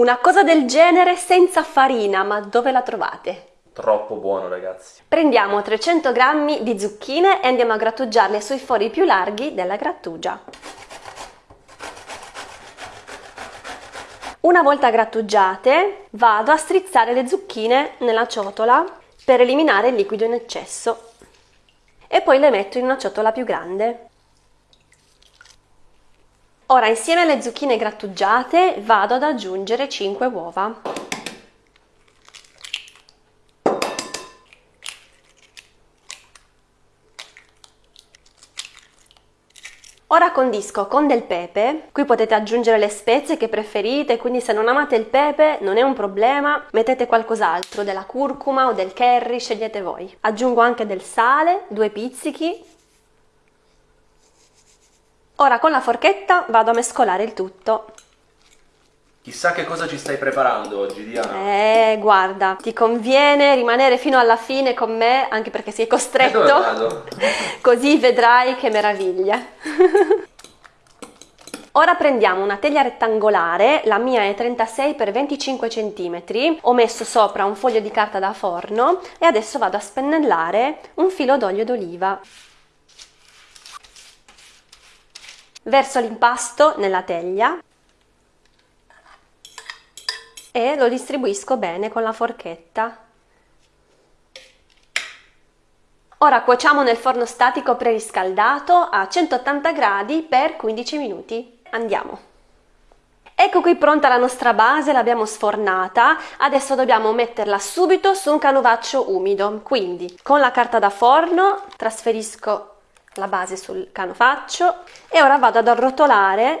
Una cosa del genere senza farina, ma dove la trovate? Troppo buono ragazzi. Prendiamo 300 g di zucchine e andiamo a grattugiarle sui fori più larghi della grattugia. Una volta grattugiate vado a strizzare le zucchine nella ciotola per eliminare il liquido in eccesso e poi le metto in una ciotola più grande. Ora insieme alle zucchine grattugiate vado ad aggiungere 5 uova. Ora condisco con del pepe, qui potete aggiungere le spezie che preferite, quindi se non amate il pepe non è un problema, mettete qualcos'altro, della curcuma o del curry, scegliete voi. Aggiungo anche del sale, due pizzichi. Ora con la forchetta vado a mescolare il tutto. Chissà che cosa ci stai preparando oggi, Diana. Eh, guarda, ti conviene rimanere fino alla fine con me, anche perché sei costretto. E vado? Così vedrai che meraviglia. Ora prendiamo una teglia rettangolare, la mia è 36 x 25 cm, ho messo sopra un foglio di carta da forno e adesso vado a spennellare un filo d'olio d'oliva. Verso l'impasto nella teglia e lo distribuisco bene con la forchetta. Ora cuociamo nel forno statico preriscaldato a 180 gradi per 15 minuti. Andiamo! Ecco qui pronta la nostra base, l'abbiamo sfornata, adesso dobbiamo metterla subito su un canovaccio umido, quindi con la carta da forno trasferisco la base sul canovaccio e ora vado ad arrotolare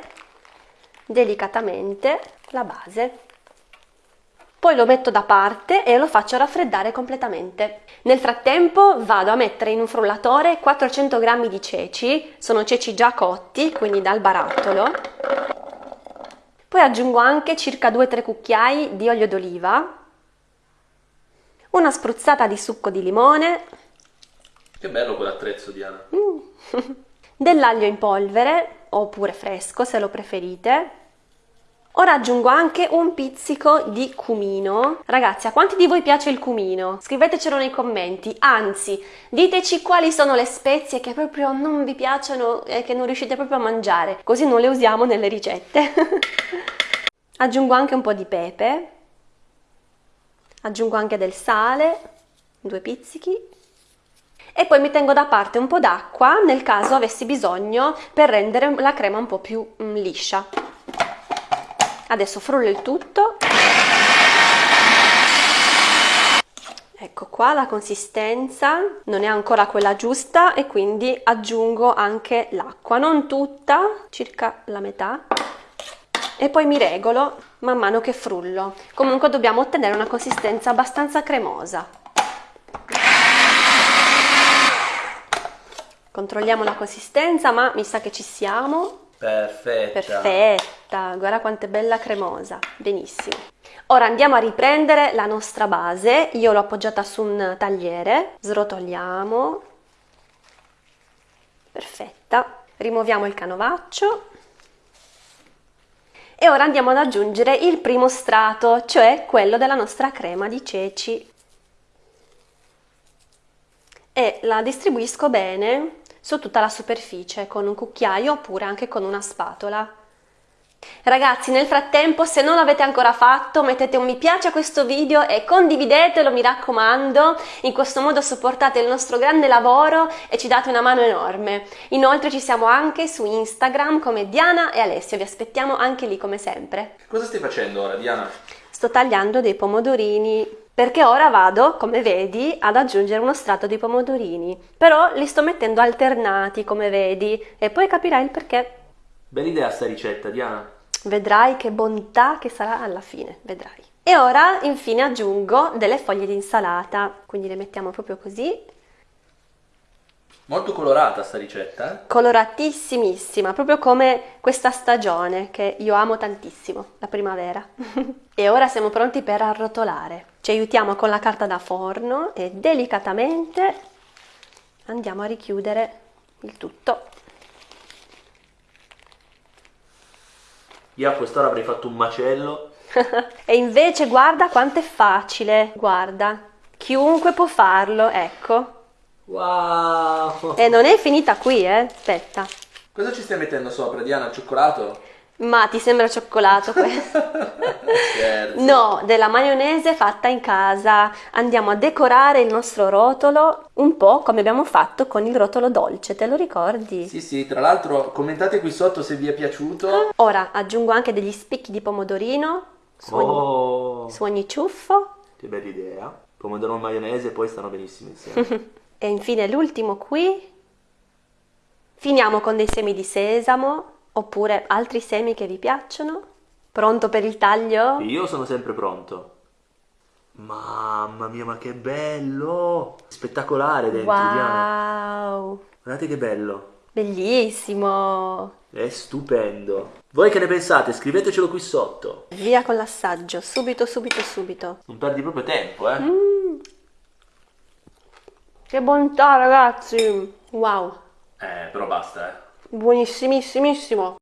delicatamente la base poi lo metto da parte e lo faccio raffreddare completamente. Nel frattempo vado a mettere in un frullatore 400 g di ceci, sono ceci già cotti, quindi dal barattolo. Poi aggiungo anche circa 2-3 cucchiai di olio d'oliva, una spruzzata di succo di limone. Che bello quell'attrezzo, Diana. Mm. Dell'aglio in polvere, oppure fresco se lo preferite, Ora aggiungo anche un pizzico di cumino. Ragazzi, a quanti di voi piace il cumino? Scrivetecelo nei commenti, anzi, diteci quali sono le spezie che proprio non vi piacciono e che non riuscite proprio a mangiare, così non le usiamo nelle ricette. aggiungo anche un po' di pepe, aggiungo anche del sale, due pizzichi, e poi mi tengo da parte un po' d'acqua nel caso avessi bisogno per rendere la crema un po' più mm, liscia. Adesso frullo il tutto. Ecco qua la consistenza non è ancora quella giusta e quindi aggiungo anche l'acqua non tutta circa la metà. E poi mi regolo man mano che frullo. Comunque dobbiamo ottenere una consistenza abbastanza cremosa controlliamo la consistenza ma mi sa che ci siamo. Perfetta. Perfetta, guarda quanto è bella cremosa, benissimo. Ora andiamo a riprendere la nostra base, io l'ho appoggiata su un tagliere, srotoliamo, perfetta, rimuoviamo il canovaccio. E ora andiamo ad aggiungere il primo strato, cioè quello della nostra crema di ceci. E la distribuisco bene su tutta la superficie con un cucchiaio oppure anche con una spatola. Ragazzi, nel frattempo, se non l'avete ancora fatto, mettete un mi piace a questo video e condividetelo, mi raccomando. In questo modo supportate il nostro grande lavoro e ci date una mano enorme. Inoltre ci siamo anche su Instagram come Diana e Alessio, vi aspettiamo anche lì come sempre. Cosa stai facendo ora, Diana? Sto tagliando dei pomodorini perché ora vado, come vedi, ad aggiungere uno strato di pomodorini, però li sto mettendo alternati, come vedi, e poi capirai il perché. Bella idea sta ricetta, Diana. Vedrai che bontà che sarà alla fine, vedrai. E ora infine aggiungo delle foglie di insalata, quindi le mettiamo proprio così Molto colorata sta ricetta, eh? Coloratissimissima, proprio come questa stagione che io amo tantissimo, la primavera. e ora siamo pronti per arrotolare. Ci aiutiamo con la carta da forno e delicatamente andiamo a richiudere il tutto. Io a quest'ora avrei fatto un macello. e invece guarda quanto è facile, guarda, chiunque può farlo, ecco. Wow! E non è finita qui, eh? Aspetta. Cosa ci stai mettendo sopra, Diana? Cioccolato? Ma ti sembra cioccolato questo? Scherzo. No, della maionese fatta in casa. Andiamo a decorare il nostro rotolo un po' come abbiamo fatto con il rotolo dolce, te lo ricordi? Sì, sì, tra l'altro commentate qui sotto se vi è piaciuto. Ora aggiungo anche degli spicchi di pomodorino su ogni, Oh, su ogni ciuffo che bella idea. Pomodoro e maionese poi stanno benissimo insieme. e infine l'ultimo qui. Finiamo con dei semi di sesamo oppure altri semi che vi piacciono. Pronto per il taglio? Io sono sempre pronto. Mamma mia, ma che bello! Spettacolare dentro. Wow, Guardate che bello. bellissimo! È stupendo. Voi che ne pensate? Scrivetecelo qui sotto. Via con l'assaggio, subito, subito, subito. Non perdi proprio tempo, eh? Che bontà, ragazzi! Wow, Eh, però basta, eh. buonissimissimo!